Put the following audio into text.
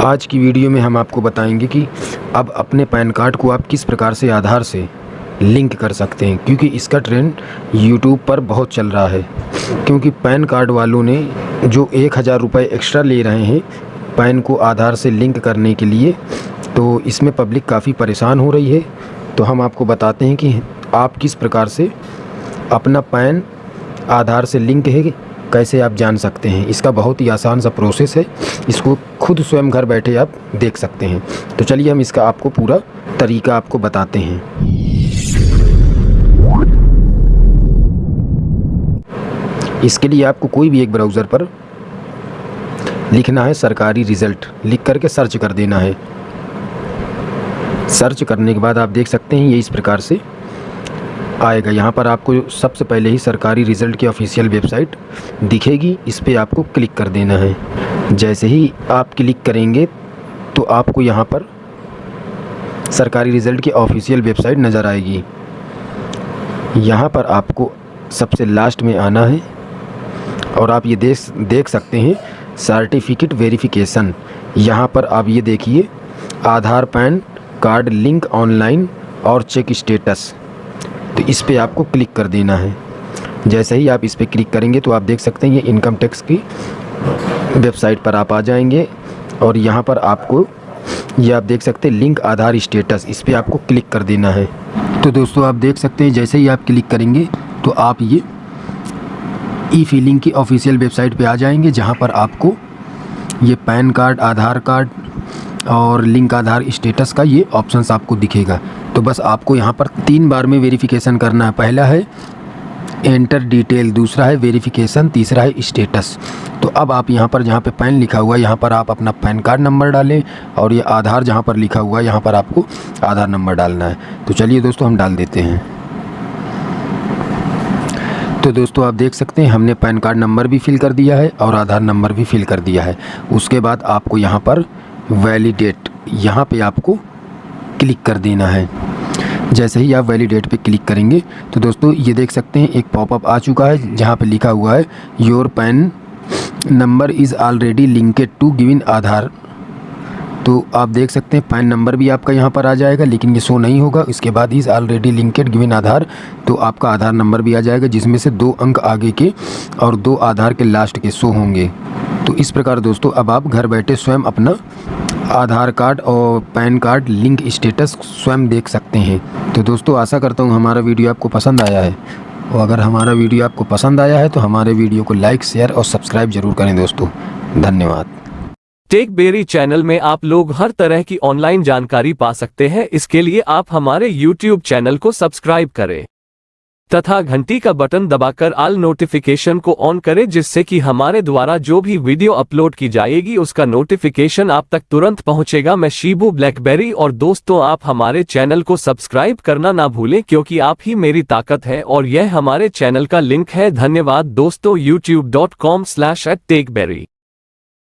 आज की वीडियो में हम आपको बताएँगे कि अब अपने पैन कार्ड को आप किस प्रकार से आधार से लिंक कर सकते हैं, क्योंकि इसका ट्रेंड यूट्यूब पर बहुत चल रहा है। क्योंकि पैन कार्ड वालों ने जो एक हज़ार रुपये एक्स्ट्रा ले रहे हैं पैन को आधार से लिंक करने के लिए तो इसमें पब्लिक काफ़ी परेशान हो रही है। तो हम आपको बताते हैं कि आप किस प्रकार से अपना पैन आधार से लिंक है कैसे आप जान सकते हैं? इसका बहुत ही आसान सा प्रोसेस है। इसको खुद स्वयं घर बैठे आप देख सकते हैं। तो चलिए हम इसका आपको पूरा तरीका आपको बताते हैं। इसके लिए आपको कोई भी एक ब्राउज़र पर लिखना है सरकारी रिज़ल्ट लिख करके सर्च कर देना है। सर्च करने के बाद आप देख सकते हैं ये इस प्रकार से आएगा। यहाँ पर आपको सबसे पहले ही सरकारी रिज़ल्ट की ऑफिशियल वेबसाइट दिखेगी। इस पर आपको क्लिक कर देना है। जैसे ही आप क्लिक करेंगे तो आपको यहाँ पर सरकारी रिज़ल्ट की ऑफिशियल वेबसाइट नज़र आएगी। यहाँ पर आपको सबसे लास्ट में आना है और आप ये देख देख सकते हैं सर्टिफिकेट वेरिफिकेशन। यहाँ पर आप ये देखिए, Aadhaar PAN, card link online और चेक स्टेटस। तो इस पर आपको क्लिक कर देना है। जैसे ही आप इस पर क्लिक करेंगे तो आप देख सकते हैं ये इनकम टैक्स की वेबसाइट पर आप आ जाएँगे और यहाँ पर आपको ये आप देख सकते हैं लिंक आधार स्टेटस, इस पर आपको क्लिक कर देना है। तो दोस्तों आप देख सकते हैं जैसे ही आप क्लिक करेंगे तो आप ये ई फीलिंग की ऑफिशियल वेबसाइट पे आ जाएँगे जहाँ पर आपको ये पैन कार्ड, आधार कार्ड और लिंक आधार स्टेटस का ये ऑप्शंस आपको दिखेगा। तो बस आपको यहाँ पर तीन बार में वेरिफिकेशन करना है। पहला है एंटर डिटेल दूसरा है वेरिफिकेशन तीसरा है स्टेटस तो अब आप यहाँ पर जहाँ पे पैन लिखा हुआ है, यहाँ पर आप अपना पैन कार्ड नंबर डालें और ये आधार जहाँ पर लिखा हुआ है, यहाँ पर आपको आधार नंबर डालना है। तो चलिए दोस्तों, हम डाल देते हैं। तो दोस्तों, आप देख सकते हैं, हमने पैन कार्ड नंबर भी फिल कर दिया है और आधार नंबर भी फिल कर दिया है। उसके बाद आपको यहाँ पर वैलिडेट यहाँ पे आपको क्लिक कर देना है। जैसे ही आप वैलिडेट पे क्लिक करेंगे तो दोस्तों ये देख सकते हैं, एक पॉपअप आ चुका है, जहाँ पे लिखा हुआ है your PAN number is already linked to given Aadhaar. तो आप देख सकते हैं पैन नंबर भी आपका यहाँ पर आ जाएगा, लेकिन ये शो नहीं होगा। इसके बाद is already linked given Aadhaar तो आपका आधार नंबर भी आ जाएगा, जिसमें से दो अंक आगे के और दो आधार के लास्ट के शो होंगे। तो इस प्रकार दोस्तों, अब आप घर बैठे स्वयं अपना आधार कार्ड और पैन कार्ड लिंक स्टेटस स्वयं देख सकते हैं। तो दोस्तों, आशा करता हूँ हमारा वीडियो आपको पसंद आया है। और अगर हमारा वीडियो आपको पसंद आया है तो हमारे वीडियो को लाइक, शेयर और सब्सक्राइब ज़रूर करें दोस्तों। धन्यवाद। टेक बेरी चैनल में आप लोग हर तरह की ऑनलाइन जानकारी पा सकते हैं। इसके लिए आप हमारे यूट्यूब चैनल को सब्सक्राइब करें। तथा घंटी का बटन दबाकर आल नोटिफिकेशन को ऑन करें जिससे कि हमारे द्वारा जो भी वीडियो अपलोड की जाएगी उसका नोटिफिकेशन आप तक तुरंत पहुंचेगा। मैं शिबू ब्लैकबेरी और दोस्तों आप हमारे चैनल को सब्सक्राइब करना ना भूलें क्योंकि आप ही मेरी ताकत है और यह हमारे चैनल का लिंक है। धन्यवाद दोस्तों YouTube dot com slash at